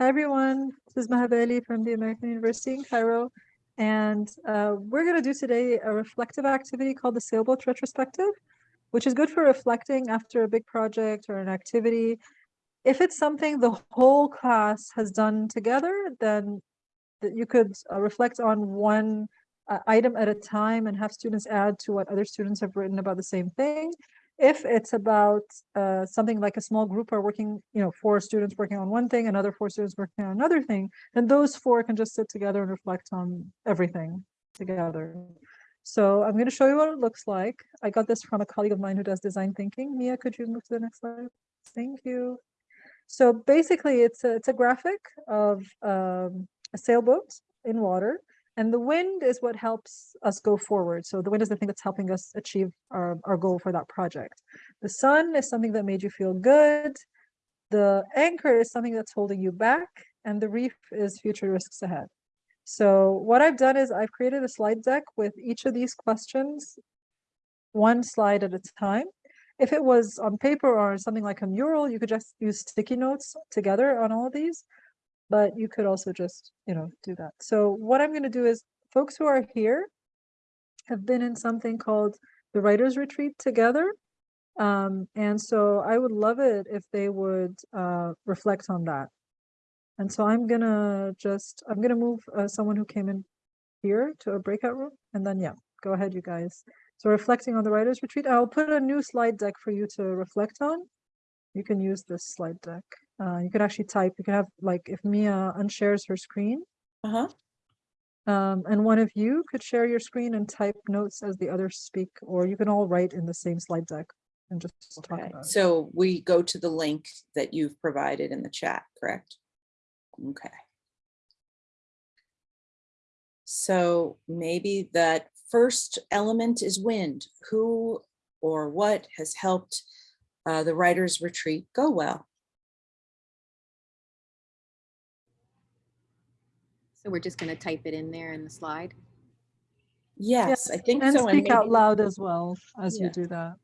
Hi, everyone. This is Maha Bali from the American University in Cairo. And uh, we're going to do today a reflective activity called the Sailboat Retrospective, which is good for reflecting after a big project or an activity. If it's something the whole class has done together, then you could uh, reflect on one uh, item at a time and have students add to what other students have written about the same thing. If it's about uh, something like a small group are working, you know, four students working on one thing, another four students working on another thing, then those four can just sit together and reflect on everything together. So I'm going to show you what it looks like. I got this from a colleague of mine who does design thinking. Mia, could you move to the next slide? Thank you. So basically, it's a, it's a graphic of um, a sailboat in water and the wind is what helps us go forward. So the wind is the thing that's helping us achieve our, our goal for that project. The sun is something that made you feel good. The anchor is something that's holding you back. And the reef is future risks ahead. So what I've done is I've created a slide deck with each of these questions, one slide at a time. If it was on paper or something like a mural, you could just use sticky notes together on all of these but you could also just, you know, do that. So what I'm going to do is folks who are here have been in something called the writers retreat together. Um, and so I would love it if they would uh, reflect on that. And so I'm gonna just, I'm gonna move uh, someone who came in here to a breakout room and then, yeah, go ahead, you guys. So reflecting on the writers retreat, I'll put a new slide deck for you to reflect on. You can use this slide deck. Uh, you could actually type, you could have like if Mia unshares her screen. Uh-huh. Um, and one of you could share your screen and type notes as the others speak, or you can all write in the same slide deck and just talk Okay, about it. so we go to the link that you've provided in the chat, correct? Okay. So maybe that first element is wind. Who or what has helped uh, the writer's retreat go well? So we're just gonna type it in there in the slide. Yes, I think And so. speak out loud as well as you do that.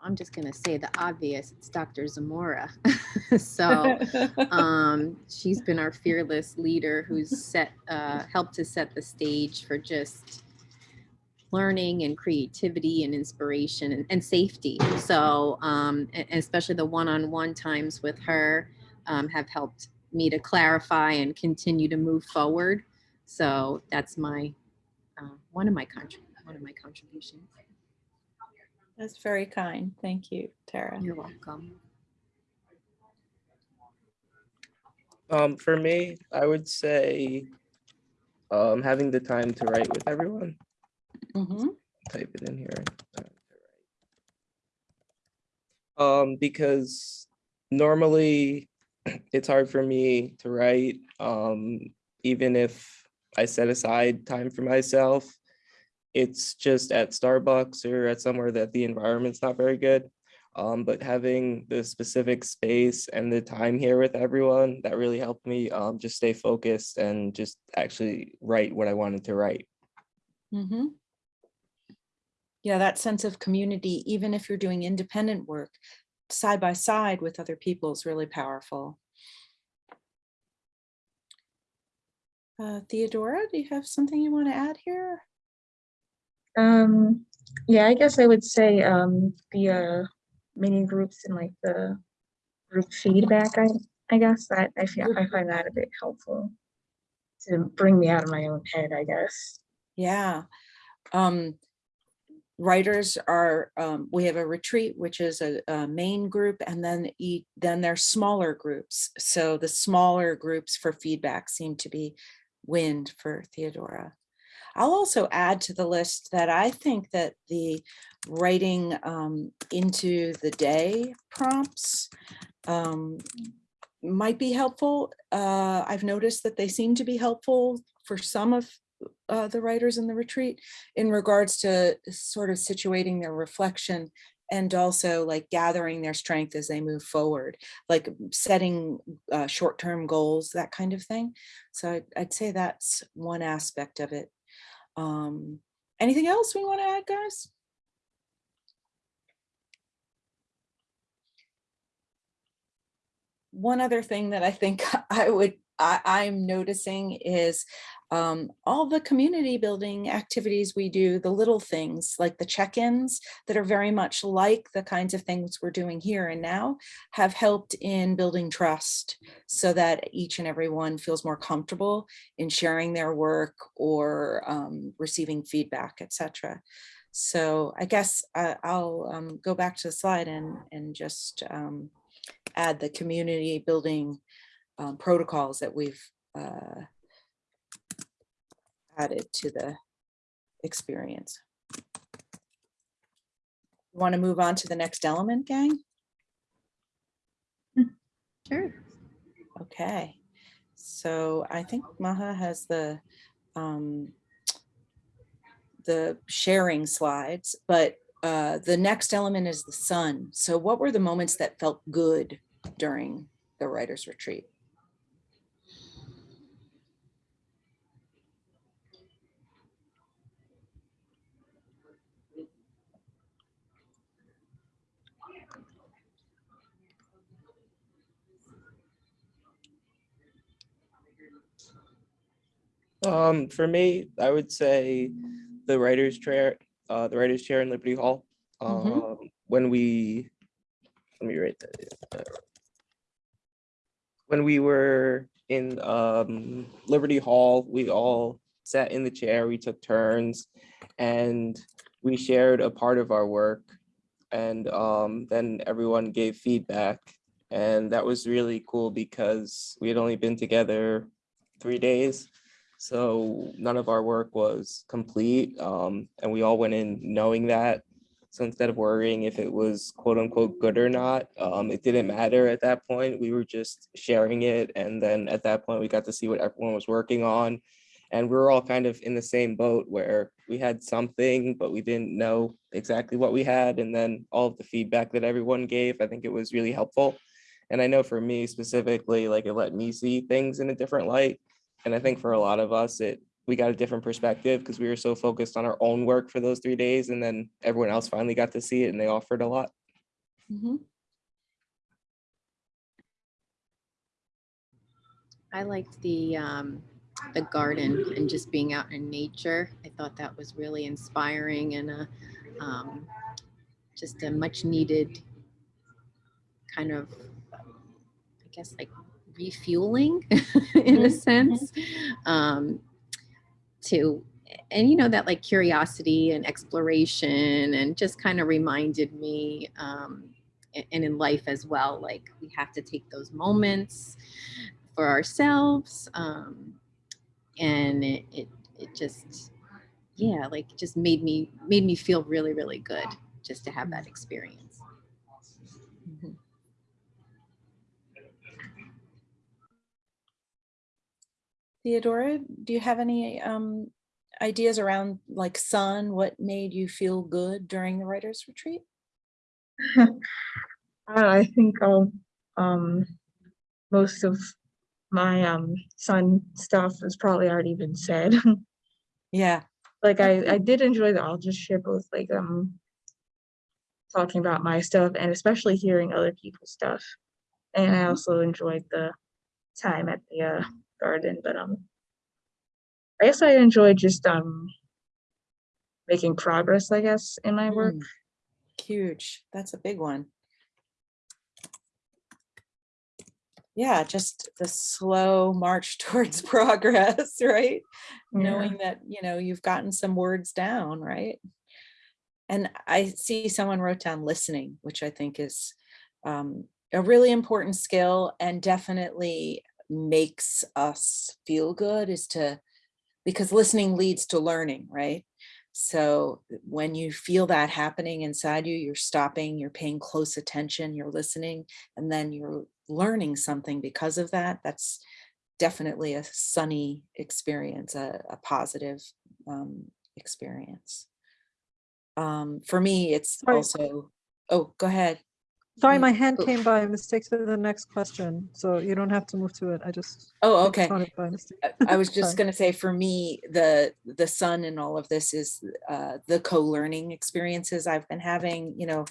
I'm just gonna say the obvious, it's Dr. Zamora. So um, she's been our fearless leader who's set, uh, helped to set the stage for just learning and creativity and inspiration and, and safety. So um, and, and especially the one-on-one times with her um, have helped me to clarify and continue to move forward. So that's my, uh, one of my one of my contributions. That's very kind. Thank you, Tara. You're welcome. Um, for me, I would say um, having the time to write with everyone. Mhm. Type it in here. time to write. Um, because normally it's hard for me to write, um, even if I set aside time for myself. It's just at Starbucks or at somewhere that the environment's not very good. Um, but having the specific space and the time here with everyone, that really helped me um, just stay focused and just actually write what I wanted to write. Mhm. Yeah, that sense of community, even if you're doing independent work, side by side with other people is really powerful. Uh, Theodora, do you have something you want to add here? Um, yeah, I guess I would say um, the uh, mini groups and like the group feedback. I I guess that I feel I find that a bit helpful to bring me out of my own head. I guess. Yeah. Um, writers are, um, we have a retreat, which is a, a main group, and then eat, then there's smaller groups. So the smaller groups for feedback seem to be wind for Theodora. I'll also add to the list that I think that the writing um, into the day prompts um, might be helpful. Uh, I've noticed that they seem to be helpful for some of uh, the writers in the retreat in regards to sort of situating their reflection and also like gathering their strength as they move forward, like setting uh, short-term goals, that kind of thing. So I'd, I'd say that's one aspect of it. Um, anything else we want to add, guys? one other thing that I think I would, I, I'm noticing is um, all the community building activities we do, the little things like the check-ins that are very much like the kinds of things we're doing here and now have helped in building trust so that each and every one feels more comfortable in sharing their work or um, receiving feedback, etc. So I guess I, I'll um, go back to the slide and, and just um, add the community building um, protocols that we've uh, added to the experience. Want to move on to the next element, gang? Sure. Okay, so I think Maha has the um, the sharing slides, but uh, the next element is the sun. So what were the moments that felt good during the writer's retreat? Um, for me, I would say the writer's chair, uh, the writer's chair in Liberty Hall. Mhm. Um, when we, let me write that. uh, When we were in, um, Liberty Hall, we all sat in the chair, we took turns and we shared a part of our work. And, um, then everyone gave feedback. And that was really cool because we had only been together three days. So none of our work was complete, um, and we all went in knowing that. So instead of worrying if it was quote unquote good or not, um, it didn't matter at that point. We were just sharing it. And then at that point, we got to see what everyone was working on. And we were all kind of in the same boat where we had something, but we didn't know exactly what we had. And then all of the feedback that everyone gave, I think it was really helpful. And I know for me specifically, like it let me see things in a different light. And I think for a lot of us, it we got a different perspective because we were so focused on our own work for those three days. And then everyone else finally got to see it and they offered a lot. Mhm. I liked the um, the garden and just being out in nature. I thought that was really inspiring and a um, just a much needed kind of, I guess, like refueling in a sense. Um, to and you know that like curiosity and exploration and just kind of reminded me um, and in life as well like we have to take those moments for ourselves um, and it, it it just yeah like just made me made me feel really really good just to have that experience Theodora, do you have any um, ideas around like sun? What made you feel good during the writer's retreat? I know, I think I'll, um, most of my, um, sun stuff has probably already been said. Yeah. Like I, I did enjoy the authorship with like, um, talking about my stuff and especially hearing other people's stuff. And I Mhm. also enjoyed the time at the, uh, garden, but, um, I guess I enjoy just, um, making progress, I guess, in my work. Mm, Huge. That's a big one. Yeah, just the slow march towards progress, right? Yeah. Knowing that, you know, you've gotten some words down, right? And I see someone wrote down listening, which I think is um, a really important skill and definitely makes us feel good is to, because listening leads to learning, right? So when you feel that happening inside you, you're stopping, you're paying close attention, you're listening, and then you're learning something because of that. That's definitely a sunny experience, a, a positive um, experience. Um, for me, it's also, oh, go ahead. Sorry, Mm. my hand Oh. came by mistake to the next question, so you don't have to move to it. I just. Oh, okay. it by mistake. I- was just gonna say, for me, the, the sun in all of this is uh, the co-learning experiences I've been having, you know,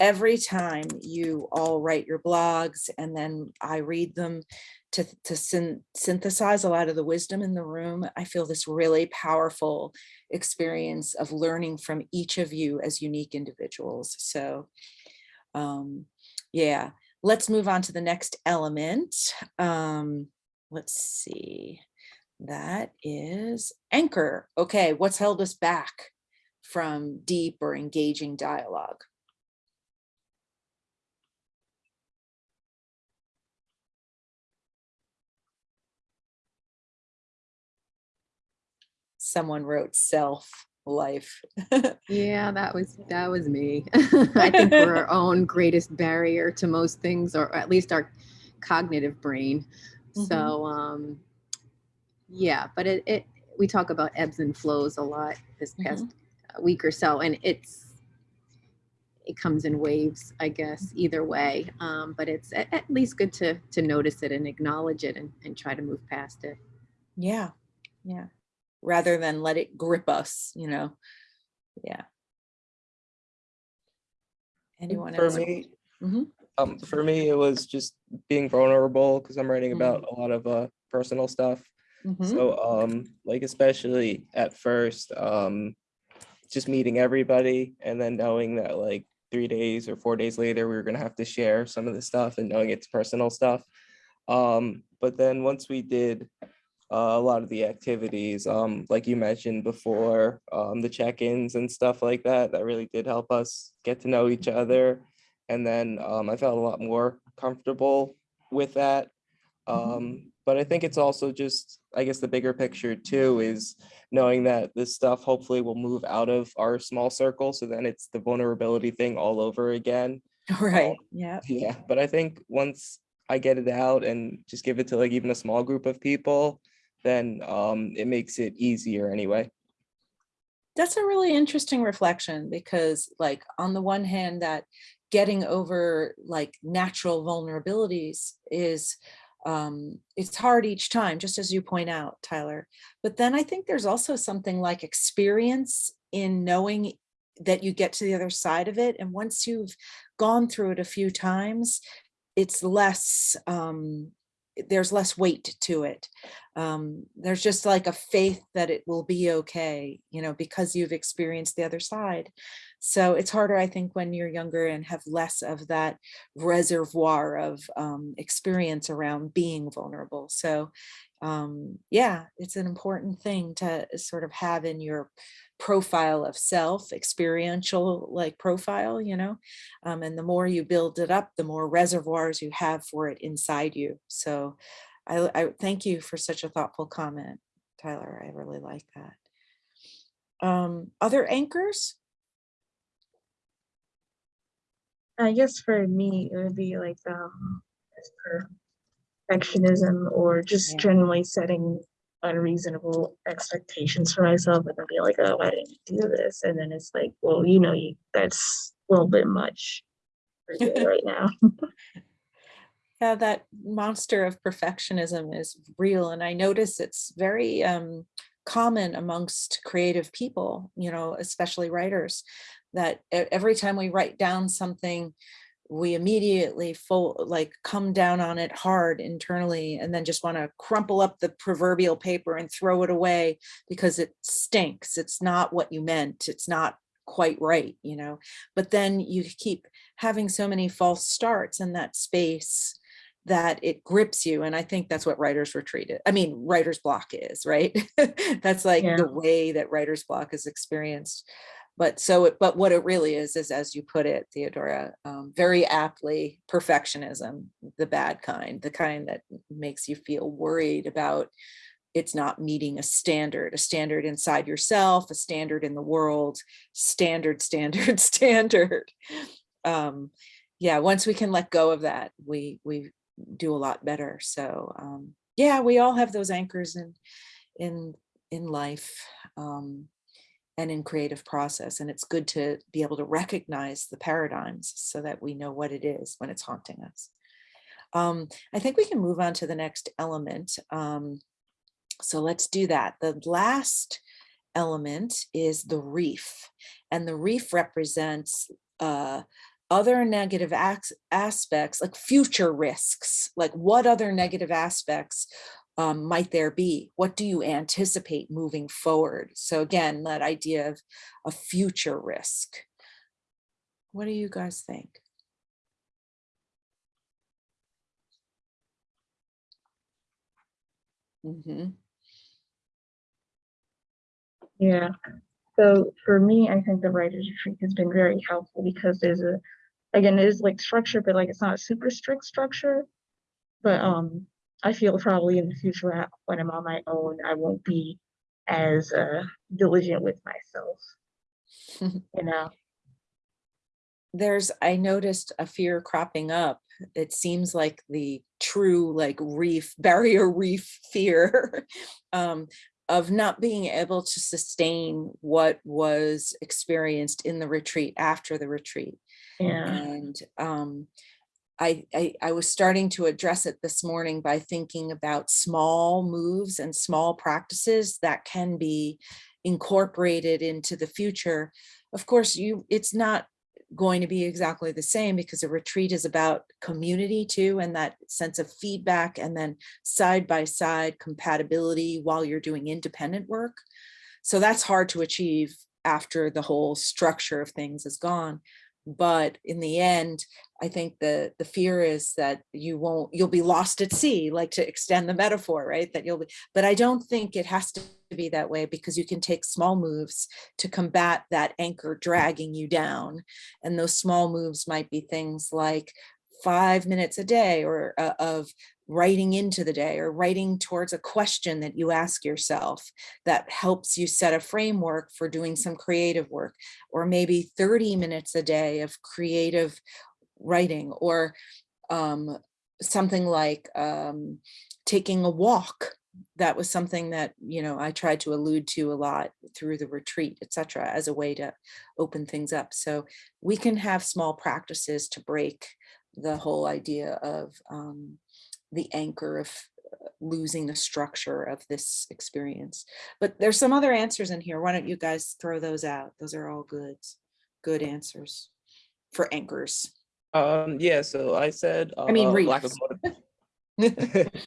every time you all write your blogs and then I read them to, to syn- synthesize a lot of the wisdom in the room, I feel this really powerful experience of learning from each of you as unique individuals. So, um, yeah, let's move on to the next element. Um, let's see. That is anchor. Okay, what's held us back from deep or engaging dialogue? Someone wrote self life. Yeah, that was that was me. I think we're our own greatest barrier to most things, or at least our cognitive brain. Mhm. So um yeah, but it, it we talk about ebbs and flows a lot this past uh, week or so, and it's it comes in waves, I guess, either way. Um, but it's at, at least good to to notice it and acknowledge it and, and try to move past it. Yeah, yeah. Rather than let it grip us, you know? Yeah. Anyone For else? me, Mhm. um, for me, it was just being vulnerable because I'm writing Mm. about a lot of uh personal stuff. Mhm. So um like especially at first, um just meeting everybody and then knowing that like three days or four days later, we were gonna have to share some of the stuff and knowing it's personal stuff. Um, but then once we did uh, a lot of the activities, um, like you mentioned before, um, the check-ins and stuff like that, that really did help us get to know each other. And then um, I felt a lot more comfortable with that. Mhm. Um, but I think it's also just, I guess the bigger picture too is knowing that this stuff hopefully will move out of our small circle. So then it's the vulnerability thing all over again. Right, yeah. Yeah, but I think once I get it out and just give it to like even a small group of people, then um, it makes it easier anyway. That's a really interesting reflection because like on the one hand that getting over like natural vulnerabilities is um it's hard each time just as you point out Tyler but then I think there's also something like experience in knowing that you get to the other side of it and once you've gone through it a few times it's less um there's less weight to it um, there's just like a faith that it will be okay, you know, because you've experienced the other side. So it's harder, I think, when you're younger and have less of that reservoir of um, experience around being vulnerable. So um, yeah, it's an important thing to sort of have in your profile of self, experiential like profile, you know, um, and the more you build it up, the more reservoirs you have for it inside you. So I, I thank you for such a thoughtful comment, Tyler. I really like that. Um, other anchors? I guess for me, it would be like um perfectionism or just Yeah. generally setting unreasonable expectations for myself and then be like, oh, I didn't do this. And then it's like, well, you know, you that's a little bit much for you right now. Yeah, that monster of perfectionism is real. And I notice it's very um, common amongst creative people, you know, especially writers, that every time we write down something, we immediately full like come down on it hard internally and then just want to crumple up the proverbial paper and throw it away because it stinks. It's not what you meant. It's not quite right, you know. But then you keep having so many false starts in that space that it grips you. And I think that's what writer's retreat is. I mean, writer's block is, right? that's like Yeah. the way that writer's block is experienced. But so, it, but what it really is, is as you put it, Theodora, um, very aptly, perfectionism, the bad kind, the kind that makes you feel worried about it's not meeting a standard, a standard inside yourself, a standard in the world, standard, standard, standard. Um, yeah, once we can let go of that, we we do a lot better. So um, yeah, we all have those anchors in in in life. Um, and in creative process. And it's good to be able to recognize the paradigms so that we know what it is when it's haunting us. Um, I think we can move on to the next element. Um, so let's do that. The last element is the reef. And the reef represents uh, other negative aspects like future risks, like what other negative aspects um, might there be? What do you anticipate moving forward? So again, that idea of a future risk. What do you guys think? Mm -hmm. Yeah. So for me, I think the writer's retreat has been very helpful because there's a, again, it is like structure, but like it's not a super strict structure. But um, I feel probably in the future when I'm on my own, I won't be as uh diligent with myself. You know, there's i noticed a fear cropping up. It seems like the true like reef barrier reef fear um, of not being able to sustain what was experienced in the retreat after the retreat. Yeah, and um, I, I I was starting to address it this morning by thinking about small moves and small practices that can be incorporated into the future. Of course, you it's not going to be exactly the same because a retreat is about community too and that sense of feedback and then side by side compatibility while you're doing independent work. So that's hard to achieve after the whole structure of things is gone. But in the end, I think the the fear is that you won't you'll be lost at sea, like to extend the metaphor, right? That you'll be, but I don't think it has to be that way because you can take small moves to combat that anchor dragging you down. And those small moves might be things like five minutes a day or uh, of writing into the day or writing towards a question that you ask yourself that helps you set a framework for doing some creative work or maybe 30 minutes a day of creative writing or um, something like um, taking a walk that was something that you know I tried to allude to a lot through the retreat, etc., as a way to open things up. So we can have small practices to break the whole idea of um, the anchor of uh, losing the structure of this experience. But there's some other answers in here. Why don't you guys throw those out? Those are all good, good answers for anchors. Um, yeah, so I said. I mean, uh, lack of reefs.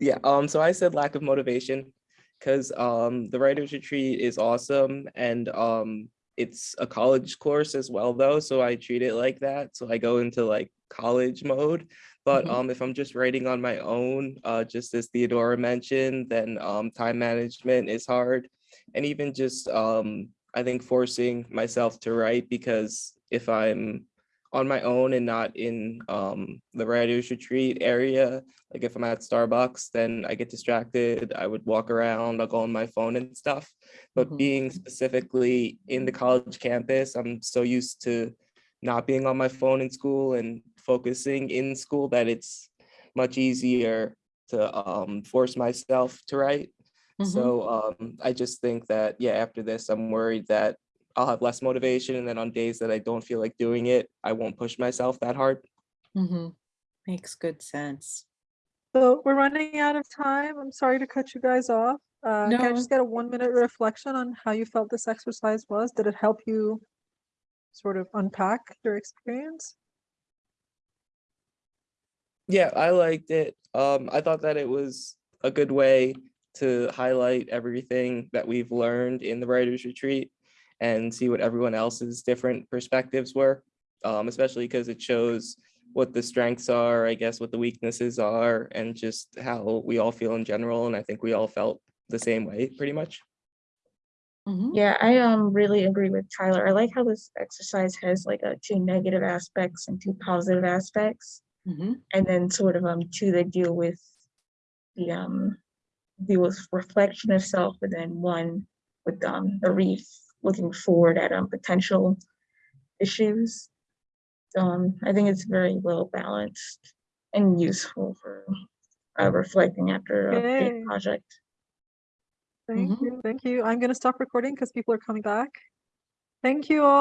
Yeah, um, so I said lack of motivation because um the writer's retreat is awesome and um it's a college course as well though, so I treat it like that. So I go into like college mode. But Mhm. um if I'm just writing on my own, uh just as Theodora mentioned, then um time management is hard. And even just um I think forcing myself to write because if I'm on my own and not in um the writer's retreat area, like if I'm at Starbucks, then I get distracted. I would walk around, I'll go on my phone and stuff. But Mhm. being specifically in the college campus, I'm so used to not being on my phone in school and focusing in school that it's much easier to um, force myself to write. Mhm. So um, I just think that, yeah, after this, I'm worried that I'll have less motivation. And then on days that I don't feel like doing it, I won't push myself that hard. Mm -hmm. Makes good sense. So we're running out of time. I'm sorry to cut you guys off. Uh, can I just get a one minute reflection on how you felt this exercise was? Did it help you sort of unpack your experience? Yeah, I liked it. Um, I thought that it was a good way to highlight everything that we've learned in the writers retreat and see what everyone else's different perspectives were. Um, especially because it shows what the strengths are, I guess, what the weaknesses are, and just how we all feel in general. And I think we all felt the same way pretty much. Mhm. yeah, I um really agree with Tyler. I like how this exercise has like a two negative aspects and two positive aspects. Mhm. and then sort of um two that deal with the um deal with reflection of self, and then one with um the reef looking forward at um potential issues. Um, I think it's very well balanced and useful for uh, reflecting after a Okay. big project. Thank Mhm. you. Thank you. I'm going to stop recording because people are coming back. Thank you all.